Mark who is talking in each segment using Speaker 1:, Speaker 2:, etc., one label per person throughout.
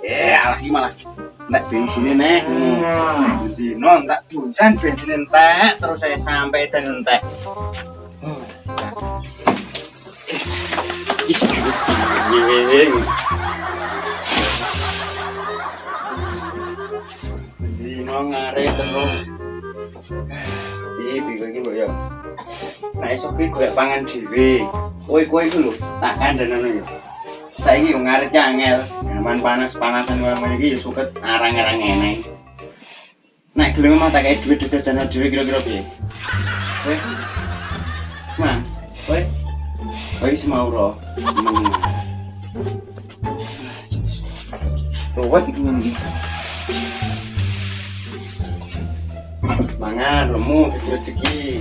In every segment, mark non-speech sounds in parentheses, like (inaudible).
Speaker 1: Eh, alah malah nek bensin nek. Dino tak bunsan bensin entek terus saya sampai dan entek. Ngare terus. Iki bingung ya. Pangan dhewe. Tak. Saiki yo ngarit angel. Zaman panas-panasan wae iki yo suket arang-arang eneng. Nek gelem mah tak kayak duit jajan dhewe kira-kira piye? Kowe. Mang, kowe. Kowe semau ro. Tuwet iki ngene. Mangan lemu rezeki.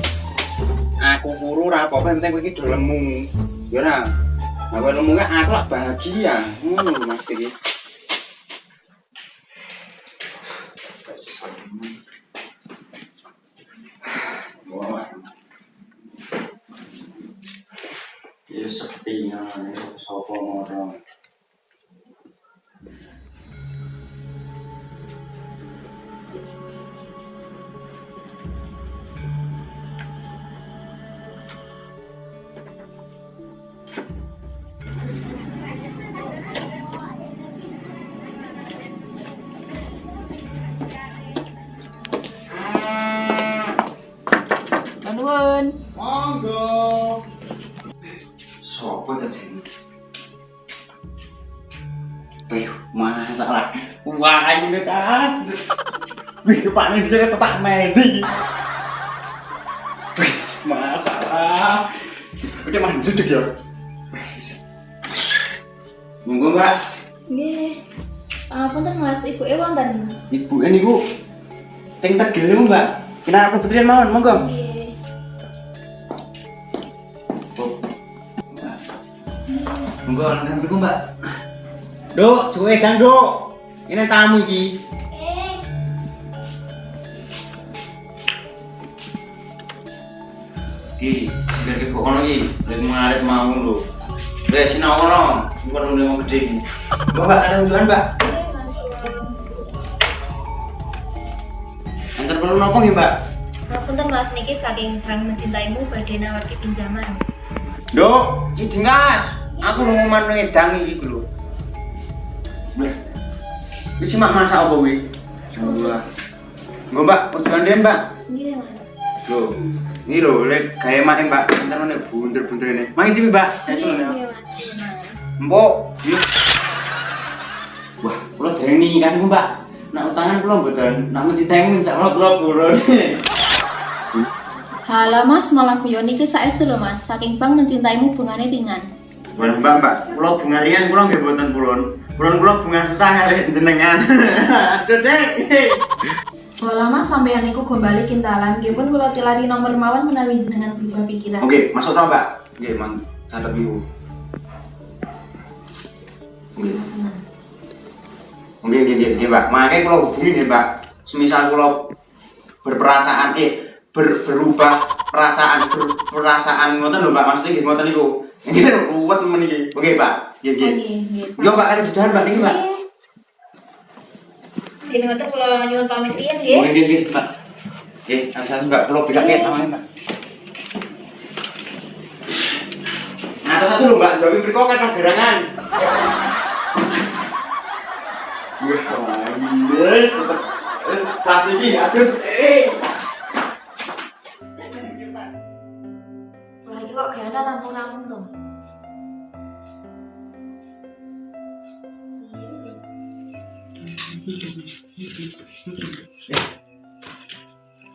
Speaker 1: Aku kuru ra apa-apa penting iki do lemu. Ya. Lemu kan aku lah bahagia. Ngono lho Mas iki. Wah. Ya sepi ya, sapa
Speaker 2: Nuwun.
Speaker 1: Monggo. Sopo ta jenenge? Ayo, masalah. Wah, ini can. Wih, Pak ini bisa tetak medi. Wih, masalah. Udah mah duduk ya. Wih, Monggo, Mbak.
Speaker 2: Nggih. Pangapunten Mas, Ibu e wonten.
Speaker 1: Ibu ini ku ting tegel niku, Mbak. Kena apa betrian mawon, monggo.
Speaker 2: Nggih.
Speaker 1: Monggo langgan mriku, Mbak. Duk, cuwe dan Duk. Ini tamu iki. Ki, biar ke kok kono iki, lek ngarep mau lho. Wes sinau kono, bukan udah mau gede iki. Mbak, ada unjukan, Mbak? Antar perlu nopo nggih, Mbak?
Speaker 2: Pangapunten Mas niki saking Bang mencintaimu badhe nawarke pinjaman.
Speaker 1: Duk, si jengas. Aku lu ngoman ngedang iki lho. Bleh. Wis mah masak apa kuwi? Alhamdulillah. Nggo, Mbak, unjukan den, Mbak.
Speaker 2: Nggih, Mas.
Speaker 1: Loh, ini loh, lek gaya main mbak, ntar nih bunder-bunder ini. Main sih mbak, ya.
Speaker 2: Mas. Iya, Mas.
Speaker 1: Mbok, iya. Wah, kalau dari ini kan mbak, nak utangan kalau betul, nak mencintaimu insya Allah kalau (laughs) buron.
Speaker 2: Halo Mas, malah guyon niki saestu lho Mas. Saking Bang mencintaimu bungane ringan.
Speaker 1: Bukan mbak mbak, kalau bunga rian kalau nggak buatan buron, buron kalau bunga susah kali jenengan. (laughs) Aduh deh.
Speaker 2: Wala Mas sampeyan niku gombali kintalan, nggih pun kula tilari nomor mawon menawi jenengan berubah pikiran.
Speaker 1: Oke, masuk dong mbak. Oke, mang, catat dulu. Oke. Oke, oke, Mbak. Makanya kalau hubungi nih, Mbak. Semisal kalau berperasaan, eh, ber, berubah perasaan, berperasaan, ngoten lho, Mbak. Maksudnya gitu, ngoten niku. Ini ruwet temen iki. Oke, Mbak. Oke, oke.
Speaker 2: Nggih, nggih.
Speaker 1: Yo, Mbak, ada jajan, Mbak, niki, Mbak.
Speaker 2: Sini ngoten kula nyuwun pamit riyen nggih.
Speaker 1: Oke, oke, oke, Mbak. Oke, hati-hati, Mbak. Kalau bisa kayak namanya, Mbak. Nah, satu lho, Mbak. Jawabin berikut kan gerangan. Wah, yes, tetep. Terus pas ini, atus, eh.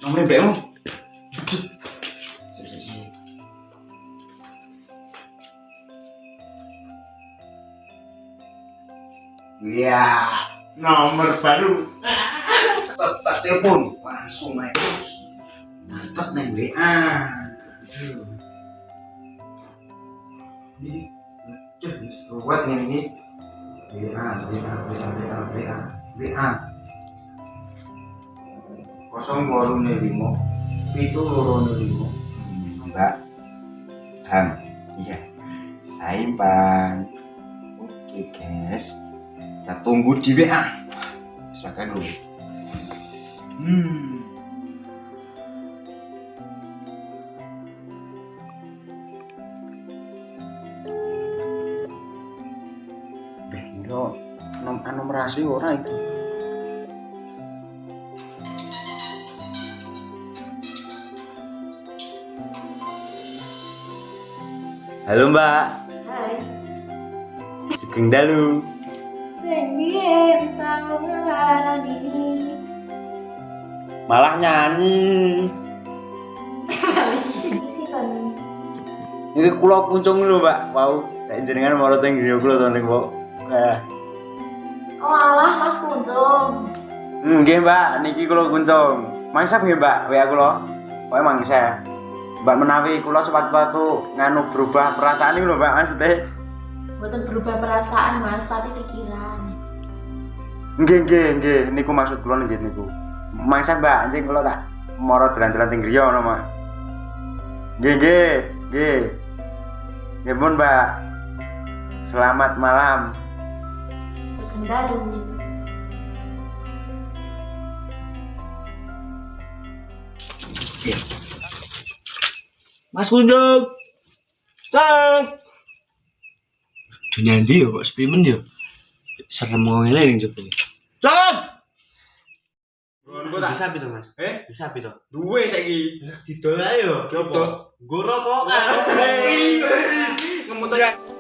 Speaker 1: Nomornya mbakmu. Iya, nomor baru. Tak telepon, langsung naik terus. Catat neng WA. Ini, ruwet ini. WA, WA, WA, WA, WA, WA. kosong loro limo itu loro limo mbak ham. Iya. Saimbang oke guys. Kita tunggu di WA silakan gue hmm. Beh, nom anomrasi ora itu Halo Mbak,
Speaker 3: Hai.
Speaker 1: Sugeng Dalu.
Speaker 3: Sing biyen tau ngelarani
Speaker 1: Malah nyanyi.
Speaker 3: iki?
Speaker 1: Ini kula kuncung lho, Mbak. Wow, nek jenengan mau teng griya kula to niku, Mbak. Eh,
Speaker 3: Oh alah Mas Kuncung.
Speaker 1: nggih, Mbak, niki kula kuncung. Mangsa nggih, Mbak, WA kula. Pokoke mangsa. Mbak menawi kula sewaktu-waktu nganu berubah perasaan iki lho, Mbak, maksudnya.
Speaker 3: Mboten berubah perasaan Mas, tapi pikiran.
Speaker 1: Nggih, nggih, nggih, niku maksud kula nggih niku. Mangsa, Mbak, anjing kula tak moro dalan-dalan teng griya ngono, Mbak. Nggih, nggih, nggih. Nggih Mbak. Selamat malam.
Speaker 3: Sugeng dalu.
Speaker 4: Mas Kunjung. Cang. Dunia ndi yo kok sepi men yo. Serem ngene ning jero. Cang.
Speaker 1: Ngono tak
Speaker 4: Bisa pito, Mas?
Speaker 1: Eh,
Speaker 4: Bisa pito.
Speaker 1: duwe saiki.
Speaker 4: Didol ae yo.
Speaker 1: Didol.
Speaker 4: Gue rokokan.
Speaker 1: Ngemut aja.